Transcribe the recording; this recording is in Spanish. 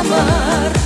amar.